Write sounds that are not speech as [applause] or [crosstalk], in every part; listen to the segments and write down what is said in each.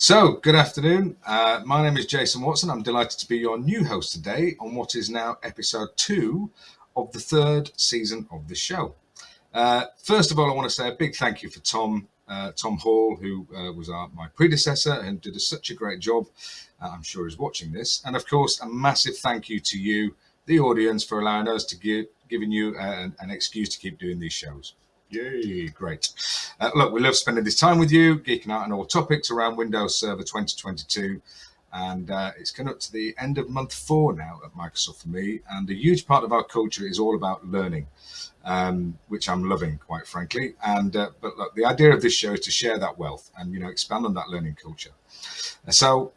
So, good afternoon. Uh, my name is Jason Watson. I'm delighted to be your new host today on what is now episode two of the third season of the show. Uh, first of all, I want to say a big thank you for Tom uh, Tom Hall, who uh, was our, my predecessor and did a, such a great job. Uh, I'm sure he's watching this. And of course, a massive thank you to you, the audience, for allowing us to give giving you an, an excuse to keep doing these shows. Yay, great. Uh, look, we love spending this time with you, geeking out on all topics around Windows Server 2022. And uh, it's coming up to the end of month four now at Microsoft for me. And a huge part of our culture is all about learning, um, which I'm loving, quite frankly. And uh, But look, the idea of this show is to share that wealth and, you know, expand on that learning culture. So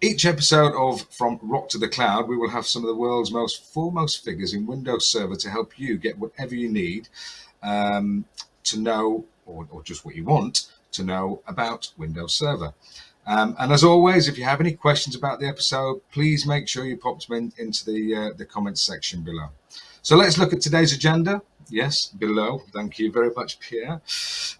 each episode of From Rock to the Cloud, we will have some of the world's most foremost figures in Windows Server to help you get whatever you need um, to know, or, or, just what you want to know about Windows Server. Um, and as always, if you have any questions about the episode, please make sure you pop them in, into the, uh, the comments section below. So let's look at today's agenda. Yes, below. Thank you very much, Pierre.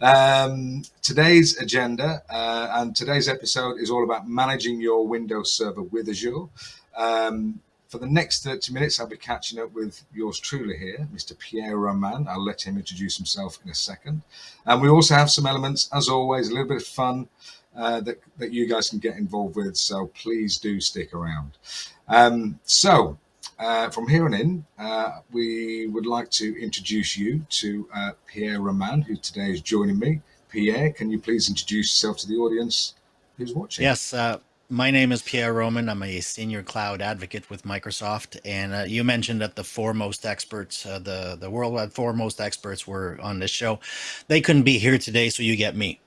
Um, today's agenda uh, and today's episode is all about managing your Windows Server with Azure. Um, for the next 30 minutes, I'll be catching up with yours truly here, Mr. Pierre Roman. I'll let him introduce himself in a second. And we also have some elements, as always, a little bit of fun uh, that, that you guys can get involved with. So please do stick around. Um, so uh, from here on in, uh, we would like to introduce you to uh, Pierre Roman, who today is joining me. Pierre, can you please introduce yourself to the audience who's watching? Yes, uh, my name is Pierre Roman. I'm a senior cloud advocate with Microsoft. And uh, you mentioned that the foremost experts, uh, the, the worldwide foremost experts were on this show. They couldn't be here today, so you get me.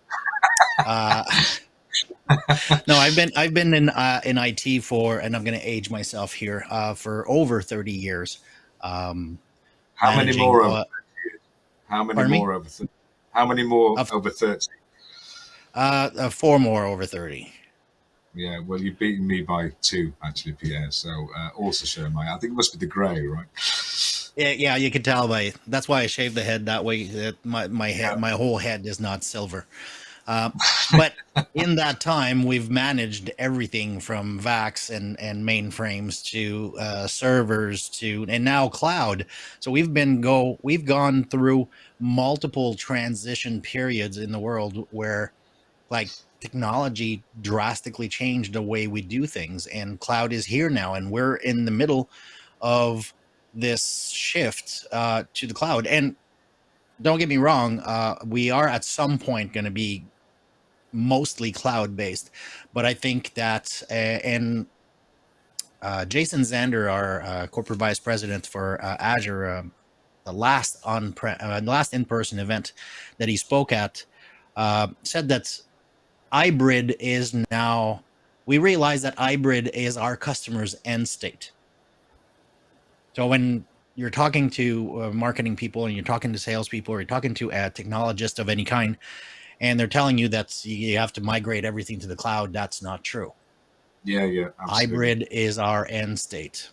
Uh, [laughs] no, I've been I've been in uh, in IT for, and I'm going to age myself here, uh, for over 30 years. Um, how many more? Over, how many more over? How many more over 30? Uh, four more over 30. Yeah, well, you've beaten me by two, actually, Pierre. So uh, also share my. I think it must be the grey, right? Yeah, yeah, you can tell by. That's why I shaved the head that way. That my my head, yeah. my whole head is not silver. Uh, but [laughs] in that time, we've managed everything from VAX and and mainframes to uh, servers to and now cloud. So we've been go we've gone through multiple transition periods in the world where, like technology drastically changed the way we do things and cloud is here now and we're in the middle of this shift uh, to the cloud. And don't get me wrong uh, we are at some point going to be mostly cloud based but i think that uh, and uh, jason zander our uh, corporate vice president for uh, azure um, the last on last in-person event that he spoke at said that hybrid is now, we realize that hybrid is our customer's end state. So when you're talking to uh, marketing people and you're talking to salespeople or you're talking to a technologist of any kind, and they're telling you that you have to migrate everything to the cloud, that's not true. Yeah, yeah. Absolutely. Hybrid is our end state.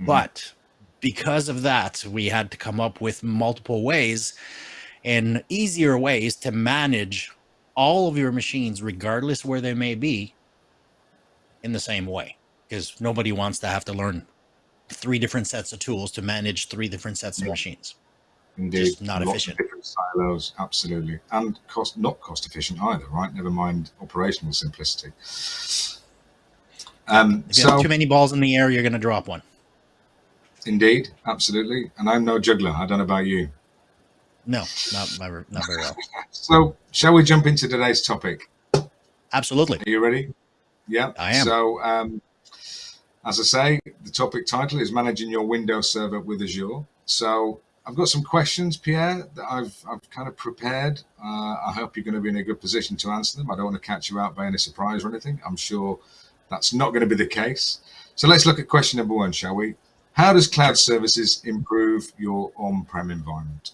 Mm -hmm. But because of that, we had to come up with multiple ways and easier ways to manage all of your machines, regardless where they may be, in the same way. Because nobody wants to have to learn three different sets of tools to manage three different sets of machines. Indeed, Just not Lots efficient. different silos, absolutely, and cost not cost efficient either, right? Never mind operational simplicity. Um, if you so, have too many balls in the air, you're going to drop one. Indeed, absolutely. And I'm no juggler. I don't know about you. No, not not very well. [laughs] so, shall we jump into today's topic? Absolutely. Are you ready? Yeah, I am. So, um, as I say, the topic title is managing your Windows server with Azure. So, I've got some questions, Pierre, that I've I've kind of prepared. Uh, I hope you're going to be in a good position to answer them. I don't want to catch you out by any surprise or anything. I'm sure that's not going to be the case. So let's look at question number one, shall we? How does cloud services improve your on-prem environment?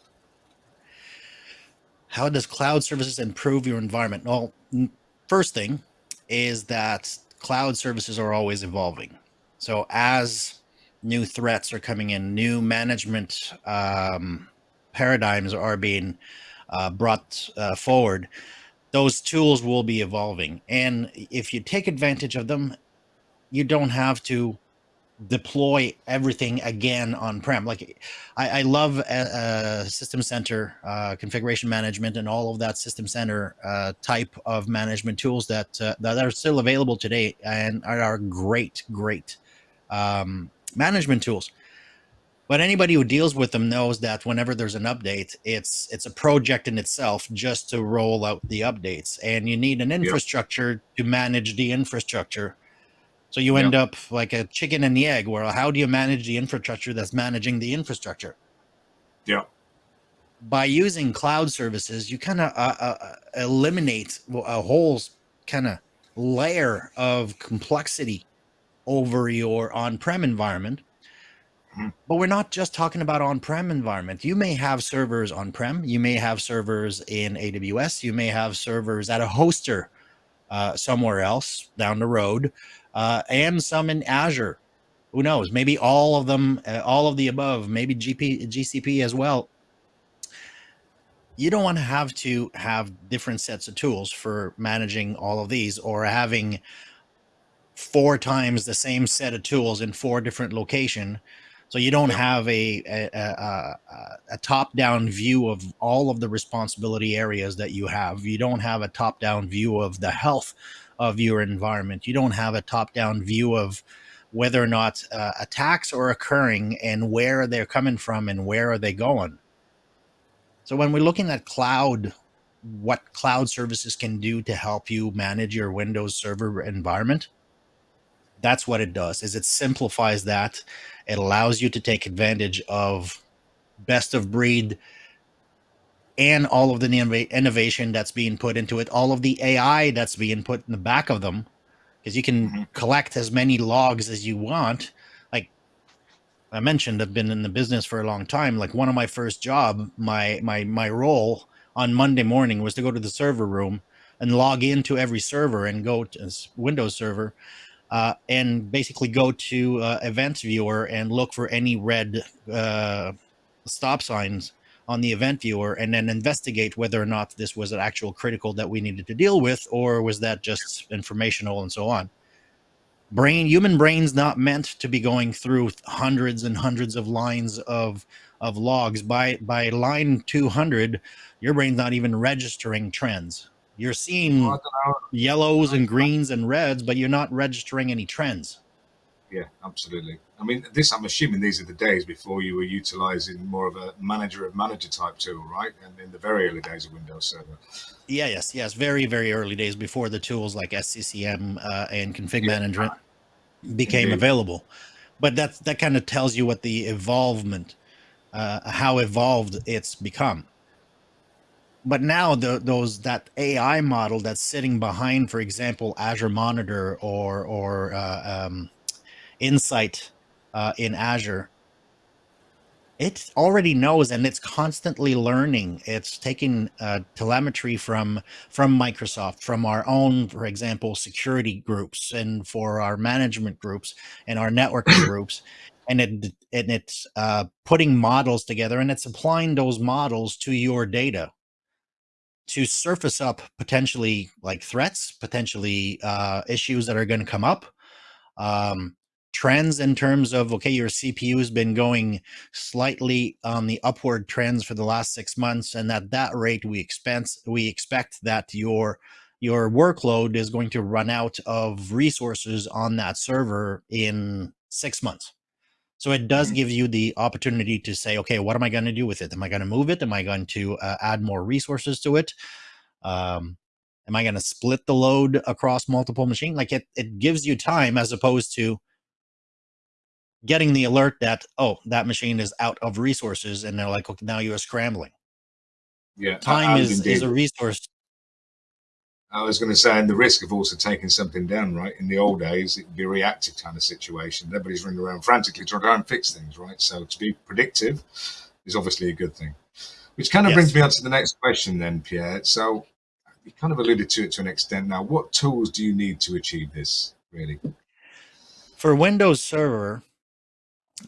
How does cloud services improve your environment? Well, first thing is that cloud services are always evolving. So as new threats are coming in, new management um, paradigms are being uh, brought uh, forward, those tools will be evolving. And if you take advantage of them, you don't have to deploy everything again on prem. Like I, I love a, a System Center uh, configuration management and all of that System Center uh, type of management tools that uh, that are still available today and are great, great um, management tools. But anybody who deals with them knows that whenever there's an update, it's it's a project in itself just to roll out the updates, and you need an infrastructure to manage the infrastructure so you end up like a chicken and the egg, where how do you manage the infrastructure that's managing the infrastructure? Yeah. By using cloud services, you kind of uh, uh, eliminate a whole kind of layer of complexity over your on-prem environment. Mm-hmm. But we're not just talking about on-prem environment. You may have servers on-prem. You may have servers in AWS. You may have servers at a hoster uh, somewhere else down the road uh, and some in Azure. Who knows? Maybe all of them, uh, all of the above, maybe GP, GCP as well. You don't want to have to have different sets of tools for managing all of these or having four times the same set of tools in four different location. So you don't have a, a, a, a top-down view of all of the responsibility areas that you have. You don't have a top-down view of the health of your environment. You don't have a top-down view of whether or not uh, attacks are occurring and where they're coming from and where are they going. So when we're looking at cloud, what cloud services can do to help you manage your Windows Server environment, that's what it does. Is it simplifies that. It allows you to take advantage of best of breed and all of the innovation that's being put into it, all of the AI that's being put in the back of them, because you can mm-hmm. collect as many logs as you want. Like I mentioned, I've been in the business for a long time. Like one of my first job, my my my role on Monday morning was to go to the server room and log into every server and go to Windows server uh, and basically go to uh, event viewer and look for any red uh, stop signs on the event viewer and then investigate whether or not this was an actual critical that we needed to deal with or was that just informational and so on. Brain human brains not meant to be going through hundreds and hundreds of lines of of logs. By by line 200 your brain's not even registering trends. You're seeing yellows and greens and reds but you're not registering any trends yeah, absolutely. I mean, this I'm assuming these are the days before you were utilizing more of a manager of manager type tool, right? And in the very early days of Windows Server. Yeah, yes, yes, very very early days before the tools like SCCM uh, and config yeah. management became Indeed. available. But that that kind of tells you what the evolvement, uh, how evolved it's become but now the, those that AI model that's sitting behind, for example, Azure Monitor or or uh, um, Insight uh, in Azure, it already knows and it's constantly learning. It's taking uh, telemetry from from Microsoft, from our own, for example, security groups, and for our management groups and our networking [coughs] groups, and it and it's uh, putting models together and it's applying those models to your data to surface up potentially like threats, potentially uh, issues that are going to come up. Um, trends in terms of okay your cpu has been going slightly on the upward trends for the last six months and at that rate we expense we expect that your your workload is going to run out of resources on that server in six months. So it does mm-hmm. give you the opportunity to say okay what am i going to do with it? Am i going to move it? Am i going to uh, add more resources to it? Um, am i going to split the load across multiple machines like it, it gives you time as opposed to getting the alert that oh that machine is out of resources and they're like okay now you're scrambling. Yeah time is, is a resource. I was going to say and the risk of also taking something down right? In the old days it would be a reactive kind of situation. Everybody's running around frantically trying to go and fix things right? So to be predictive is obviously a good thing. Which kind of yes. brings me on to the next question then pierre. So you kind of alluded to it to an extent. Now what tools do you need to achieve this really? For windows server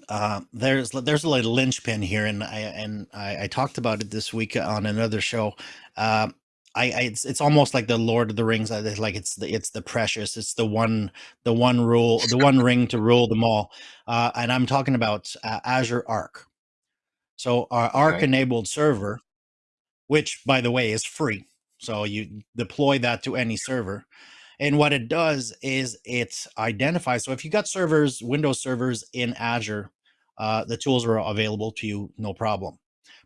uh, there's there's a little linchpin here, and I and I, I, talked about it this week on another show. Uh, I, I, it's it's almost like the Lord of the Rings. Like it's the it's the precious. It's the one the one rule the one ring to rule them all. Uh, and I'm talking about uh, Azure Arc. So our Arc enabled server, which by the way is free. So you deploy that to any server. And what it does is it identifies. So if you got servers, Windows servers in Azure, uh, the tools are available to you, no problem.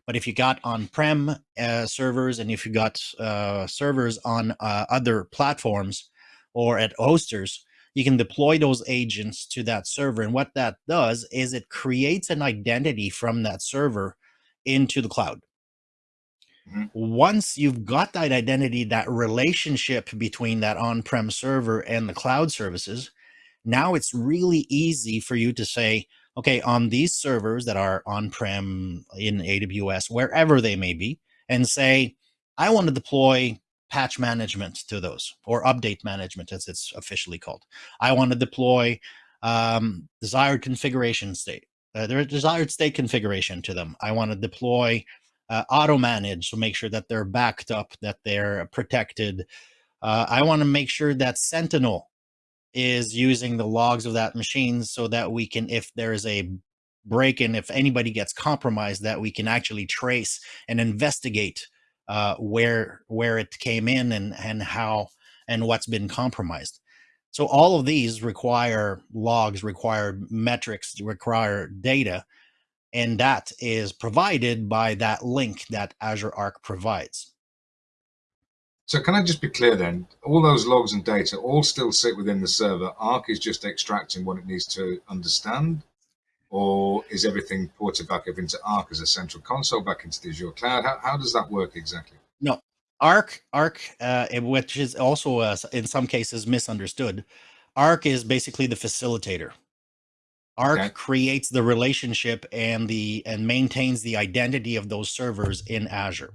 But if you got on-prem uh, servers and if you got uh, servers on uh, other platforms or at hosters, you can deploy those agents to that server. And what that does is it creates an identity from that server into the cloud. Mm -hmm. Once you've got that identity, that relationship between that on-prem server and the cloud services, now it's really easy for you to say, okay, on these servers that are on-prem in AWS, wherever they may be, and say, I want to deploy patch management to those or update management as it's officially called. I want to deploy um, desired configuration state, uh, their desired state configuration to them. I want to deploy uh, auto manage to make sure that they're backed up, that they're protected. Uh, I want to make sure that Sentinel is using the logs of that machine so that we can, if there is a break in, if anybody gets compromised, that we can actually trace and investigate uh, where where it came in and and how and what's been compromised. So all of these require logs, require metrics, require data, and that is provided by that link that Azure Arc provides. So can I just be clear then? All those logs and data all still sit within the server. Arc is just extracting what it needs to understand, or is everything ported back up into Arc as a central console back into the Azure cloud? How, how does that work exactly? No, Arc, Arc, uh, which is also uh, in some cases misunderstood. Arc is basically the facilitator. Arc okay. creates the relationship and the and maintains the identity of those servers in Azure.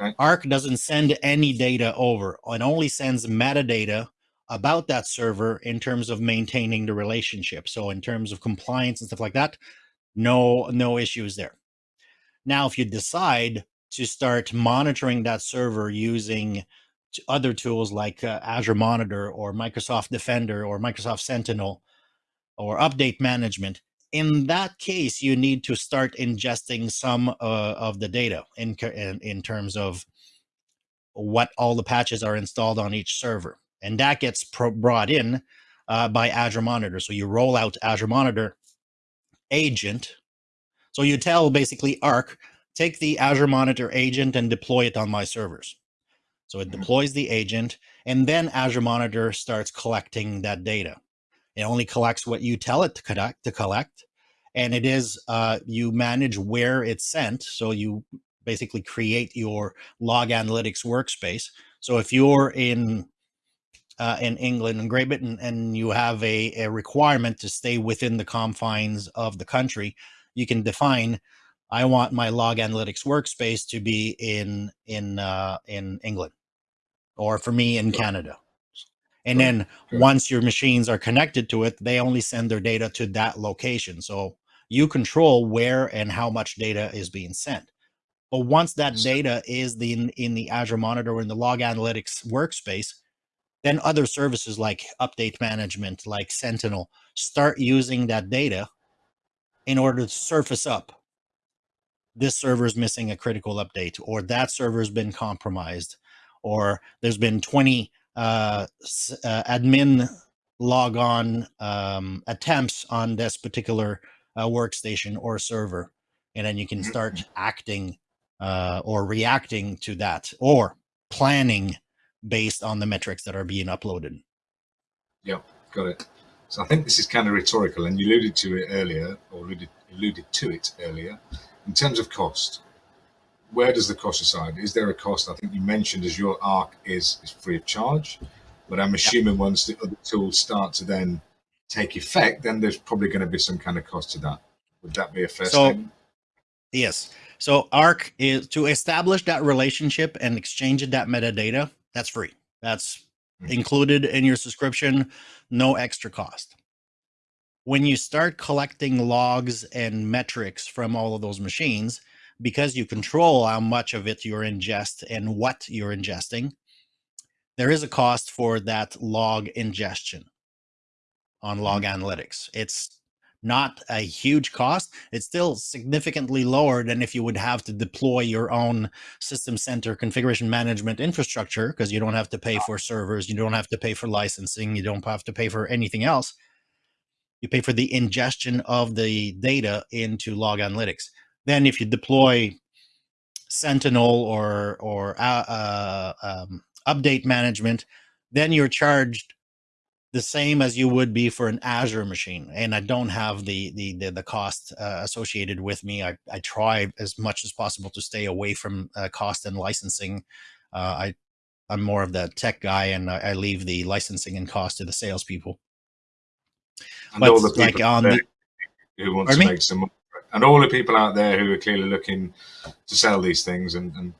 Okay. Arc doesn't send any data over and only sends metadata about that server in terms of maintaining the relationship. So in terms of compliance and stuff like that, no, no issues there. Now, if you decide to start monitoring that server using other tools like uh, Azure Monitor or Microsoft Defender or Microsoft Sentinel or update management, in that case, you need to start ingesting some uh, of the data in, in, in terms of what all the patches are installed on each server. And that gets brought in uh, by Azure Monitor. So you roll out Azure Monitor agent. So you tell basically Arc, take the Azure Monitor agent and deploy it on my servers. So it mm-hmm. deploys the agent and then Azure Monitor starts collecting that data. It only collects what you tell it to collect, to collect. And it is, uh, you manage where it's sent. So you basically create your log analytics workspace. So if you're in, uh, in England and Great Britain and you have a, a requirement to stay within the confines of the country, you can define, I want my log analytics workspace to be in, in, uh, in England or for me in Canada. And then once your machines are connected to it, they only send their data to that location. So you control where and how much data is being sent. But once that data is the, in, in the Azure Monitor in the log analytics workspace, then other services like update management, like Sentinel, start using that data in order to surface up this server is missing a critical update, or that server has been compromised, or there's been 20 uh, uh, admin logon um, attempts on this particular uh, workstation or server. And then you can start mm-hmm. acting uh, or reacting to that or planning based on the metrics that are being uploaded. Yeah, got it. So I think this is kind of rhetorical and you alluded to it earlier or alluded, alluded to it earlier in terms of cost where does the cost reside? Is there a cost? I think you mentioned Azure Arc is, is free of charge, but I'm assuming yeah. once the other tools start to then take effect, then there's probably going to be some kind of cost to that. Would that be a fair so, statement? Yes. So Arc is to establish that relationship and exchange that metadata. That's free. That's mm -hmm. included in your subscription, no extra cost. When you start collecting logs and metrics from all of those machines, because you control how much of it you're ingest and what you're ingesting, there is a cost for that log ingestion on log mm-hmm. analytics. It's not a huge cost. It's still significantly lower than if you would have to deploy your own system center configuration management infrastructure because you don't have to pay for servers, you don't have to pay for licensing, you don't have to pay for anything else. You pay for the ingestion of the data into log analytics. Then if you deploy Sentinel or or uh, uh, um, update management, then you're charged the same as you would be for an Azure machine. And I don't have the the the, the cost uh, associated with me. I, I try as much as possible to stay away from uh, cost and licensing. Uh, I I'm more of the tech guy, and I, I leave the licensing and cost to the salespeople. And but all the people like on the, who wants to me? make some money, and all the people out there who are clearly looking to sell these things and, and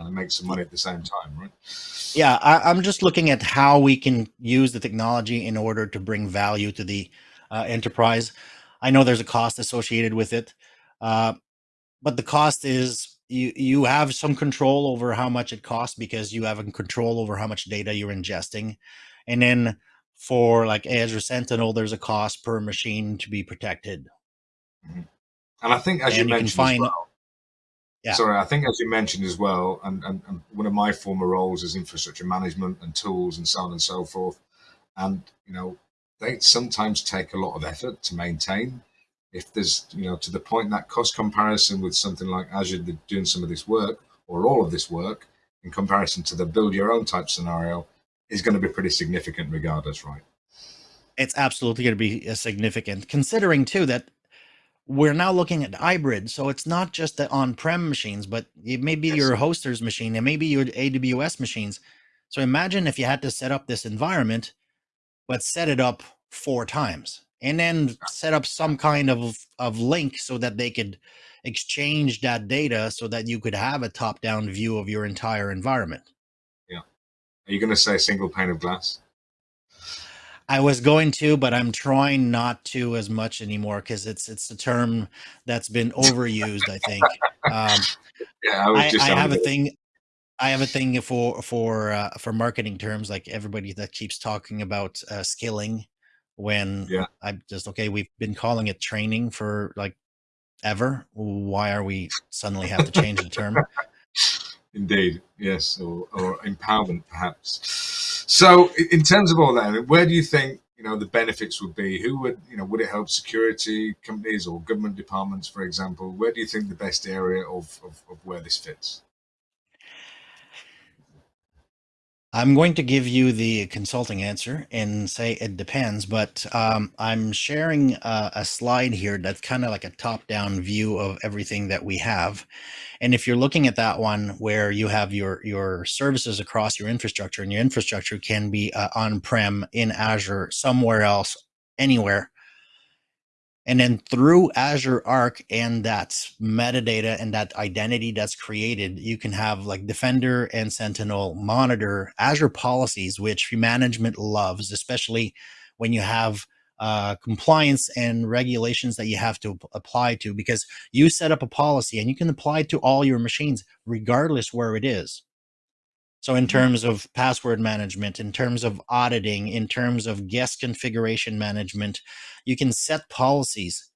kind of make some money at the same time, right? Yeah, I, am just looking at how we can use the technology in order to bring value to the uh, enterprise. I know there's a cost associated with it, uh, but the cost is you you have some control over how much it costs because you have control over how much data you're ingesting, and then for like Azure Sentinel, there's a cost per machine to be protected. Mm -hmm. And I think, as and you, you mentioned, find, well, yeah. Sorry, I think as you mentioned as well, and, and, and, one of my former roles is infrastructure management and tools and so on and so forth. And, you know, they sometimes take a lot of effort to maintain. If there's, you know, to the point that cost comparison with something like Azure doing some of this work or all of this work in comparison to the build your own type scenario is going to be pretty significant regardless, right? It's absolutely going to be uh, significant considering too that we're now looking at hybrid. So it's not just the on-prem machines, but it may be yes. your hoster's machine, it may be your AWS machines. So imagine if you had to set up this environment, but set it up four times and then set up some kind of, of link so that they could exchange that data so that you could have a top-down view of your entire environment. Yeah. Are you going to say single pane of glass? I was going to, but I'm trying not to as much anymore because it's it's a term that's been overused. I think. Um, yeah, I, I, I have a thing. I have a thing for for uh, for marketing terms, like everybody that keeps talking about uh, skilling. When yeah. I'm just okay, we've been calling it training for like ever. Why are we suddenly have to change the term? Indeed, yes, or, or empowerment, perhaps. So, in terms of all that, where do you think you know the benefits would be? Who would you know would it help security companies or government departments, for example? Where do you think the best area of, of, of where this fits? I'm going to give you the consulting answer and say it depends, but um, I'm sharing a, a slide here that's kind of like a top-down view of everything that we have. And if you're looking at that one where you have your, your services across your infrastructure and your infrastructure can be uh, on-prem in Azure, somewhere else, anywhere, and then through Azure Arc and that metadata and that identity that's created, you can have like Defender and Sentinel monitor Azure policies, which management loves, especially when you have uh, compliance and regulations that you have to apply to because you set up a policy and you can apply it to all your machines regardless where it is. So in terms of password management, in terms of auditing, in terms of guest configuration management, you can set policies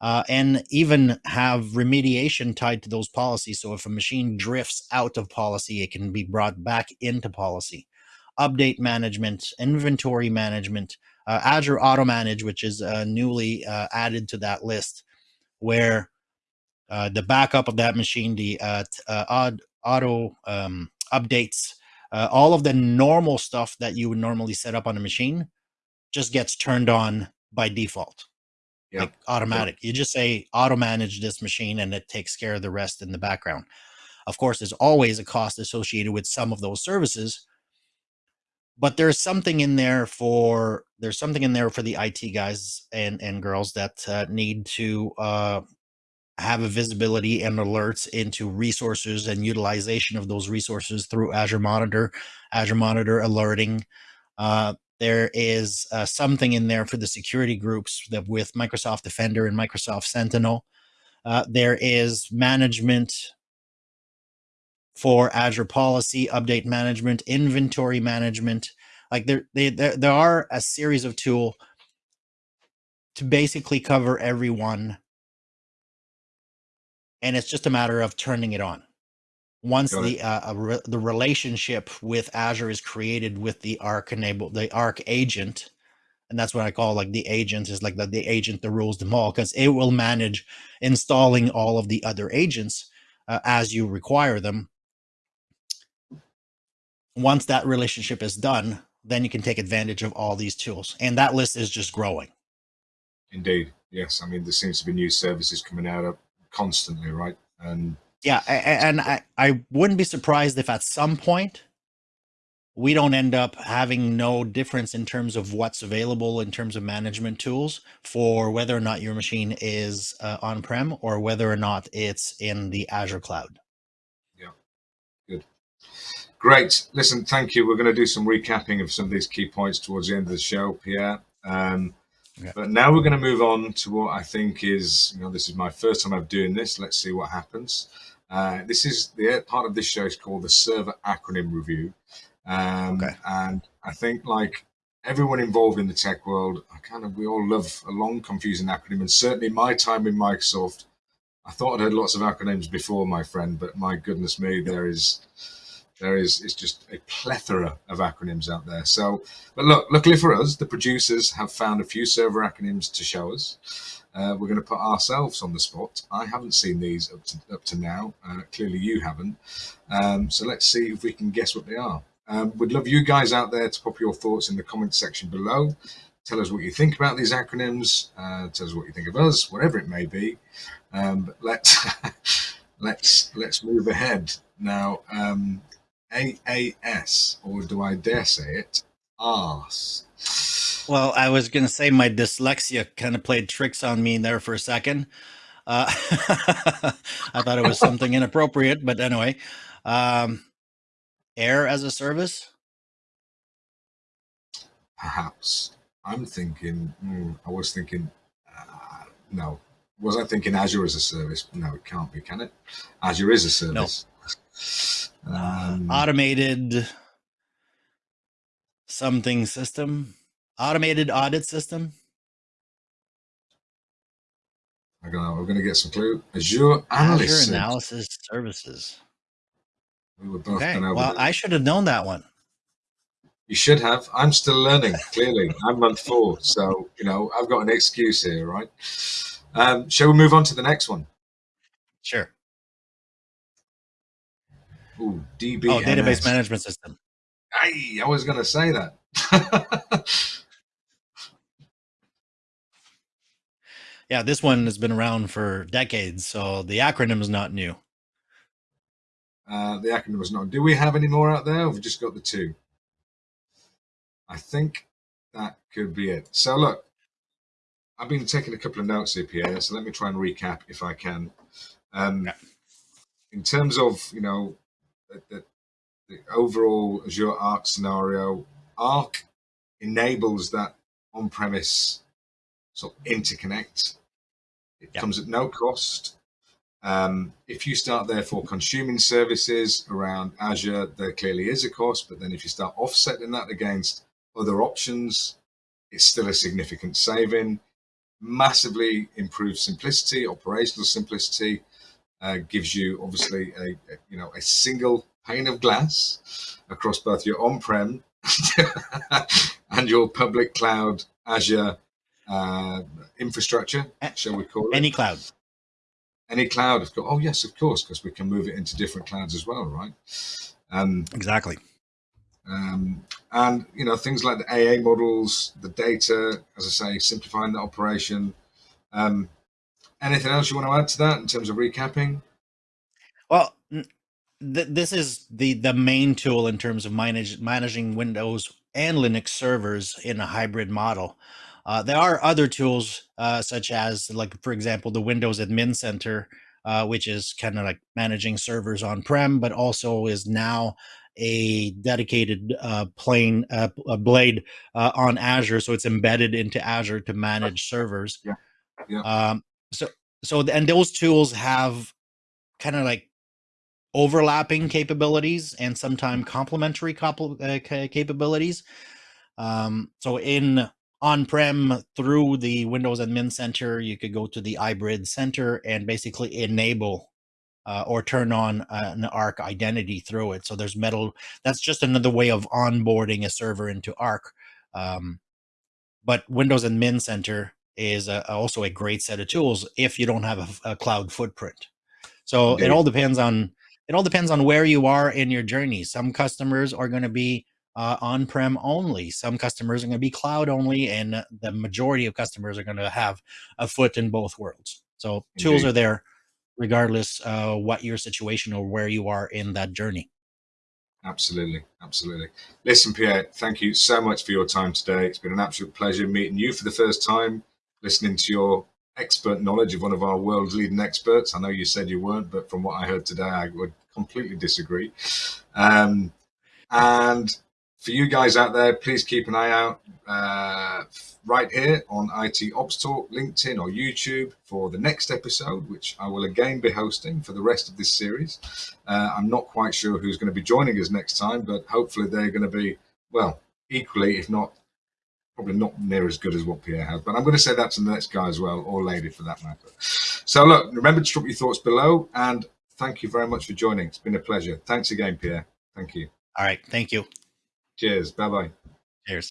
uh, and even have remediation tied to those policies. So if a machine drifts out of policy, it can be brought back into policy. Update management, inventory management, uh, Azure Auto Manage, which is uh, newly uh, added to that list, where uh, the backup of that machine, the uh, auto um, updates, uh, all of the normal stuff that you would normally set up on a machine just gets turned on by default. Yep. Like automatic. Yep. You just say auto manage this machine and it takes care of the rest in the background. Of course, there's always a cost associated with some of those services, but there's something in there for there's something in there for the IT guys and and girls that uh, need to uh, have a visibility and alerts into resources and utilization of those resources through Azure Monitor, Azure Monitor alerting. Uh, there is uh, something in there for the security groups that with Microsoft Defender and Microsoft Sentinel. Uh, there is management for Azure policy, update management, inventory management. Like there, they, there, there are a series of tool to basically cover everyone. And it's just a matter of turning it on. Once Got the uh, re the relationship with Azure is created with the Arc enable the Arc agent, and that's what I call like the agent is like the, the agent that rules them all because it will manage installing all of the other agents uh, as you require them once that relationship is done, then you can take advantage of all these tools. And that list is just growing. Indeed. Yes. I mean, there seems to be new services coming out constantly, right? And yeah, and I, I wouldn't be surprised if at some point we don't end up having no difference in terms of what's available in terms of management tools for whether or not your machine is uh, on-prem or whether or not it's in the Azure cloud. Yeah, good. Great. Listen, thank you. We're going to do some recapping of some of these key points towards the end of the show, Pierre. Um, okay. But now we're going to move on to what I think is, you know, this is my first time I'm doing this. Let's see what happens. Uh, this is the part of this show is called the Server Acronym Review. Um, okay. And I think like everyone involved in the tech world, I kind of, we all love a long, confusing acronym. And certainly my time in Microsoft, I thought I'd heard lots of acronyms before, my friend, but my goodness me, there is there is is just a plethora of acronyms out there. So, but look, luckily for us, the producers have found a few server acronyms to show us. Uh, we're going to put ourselves on the spot. I haven't seen these up to, up to now. Uh, clearly, you haven't. Um, so let's see if we can guess what they are. Um, we'd love you guys out there to pop your thoughts in the comment section below. Tell us what you think about these acronyms. Uh, tell us what you think of us, whatever it may be. Um, but let's [laughs] let's let's move ahead now. Um, AAS, or do I dare say it, arse. Well, I was going to say my dyslexia kind of played tricks on me there for a second. Uh, [laughs] I thought it was something inappropriate, but anyway, um, air as a service. Perhaps I'm thinking. Mm, I was thinking. Uh, no, was I thinking Azure as a service? No, it can't be, can it? Azure is a service. No. Um, automated something system, automated audit system. I don't know. We're going to get some clue. Azure analysis. Azure analysis services. We were both okay. Well, I should have known that one. You should have. I'm still learning. Clearly, I'm month four, so you know I've got an excuse here, right? Um, shall we move on to the next one? Sure. Ooh, DB. Oh, database management system. I, I was going to say that. [laughs] yeah, this one has been around for decades, so the acronym is not new. Uh, the acronym is not. Do we have any more out there? We've just got the two? I think that could be it. So look, I've been taking a couple of notes here, Pierre. So let me try and recap if I can. Um, yeah. In terms of you know the, the overall Azure Arc scenario, Arc enables that on-premise sort of interconnect. It comes at no cost. Um, if you start therefore consuming services around Azure, there clearly is a cost, but then if you start offsetting that against other options, it's still a significant saving. Massively improved simplicity, operational simplicity, uh, gives you obviously a, a, you know a single pane of glass across both your on-prem [laughs] and your public cloud Azure uh, infrastructure, shall we call it? Any cloud. Any cloud. Of course. Oh yes, of course, because we can move it into different clouds as well, right? Um, exactly. Um, and you know things like the AA models, the data, as I say, simplifying the operation. Um, Anything else you want to add to that in terms of recapping? Well, th this is the the main tool in terms of manage, managing Windows and Linux servers in a hybrid model. Uh, there are other tools uh, such as, like for example, the Windows Admin Center, uh, which is kind of like managing servers on prem, but also is now a dedicated uh, plane uh, blade uh, on Azure, so it's embedded into Azure to manage servers. Yeah. Yeah. Um, so so and those tools have kind of like overlapping capabilities and sometimes complementary uh, capabilities. Um, so in on-prem through the Windows Admin Center, you could go to the Hybrid Center and basically enable uh, or turn on an Arc identity through it. So there's metal. That's just another way of onboarding a server into Arc. Um, but Windows Admin Center is a, also a great set of tools if you don't have a, a cloud footprint. So Indeed. it all depends on it all depends on where you are in your journey. Some customers are going to be uh, on-prem only. Some customers are going to be cloud only, and the majority of customers are going to have a foot in both worlds. So Indeed. tools are there regardless uh, what your situation or where you are in that journey. Absolutely, absolutely. Listen, Pierre, thank you so much for your time today. It's been an absolute pleasure meeting you for the first time, listening to your expert knowledge of one of our world's leading experts. I know you said you weren't, but from what I heard today, I would completely disagree. Um, and for you guys out there, please keep an eye out uh, right here on IT Ops Talk, LinkedIn or YouTube for the next episode, which I will again be hosting for the rest of this series. Uh, I'm not quite sure who's going to be joining us next time, but hopefully they're going to be, well, equally, if not probably not near as good as what Pierre has, but I'm going to say that to the next guy as well, or lady for that matter. So look, remember to drop your thoughts below and thank you very much for joining. It's been a pleasure. Thanks again, Pierre. Thank you. All right. Thank you. Cheers. Bye-bye. Cheers.